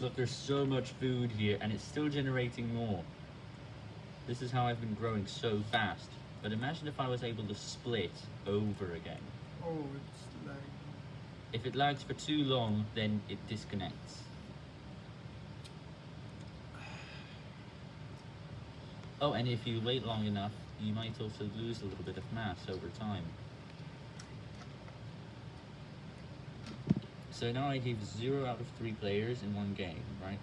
Look, there's so much food here, and it's still generating more. This is how I've been growing so fast. But imagine if I was able to split over again. Oh, it's like If it lags for too long, then it disconnects. Oh, and if you wait long enough, you might also lose a little bit of mass over time. So now I gave 0 out of 3 players in one game, right?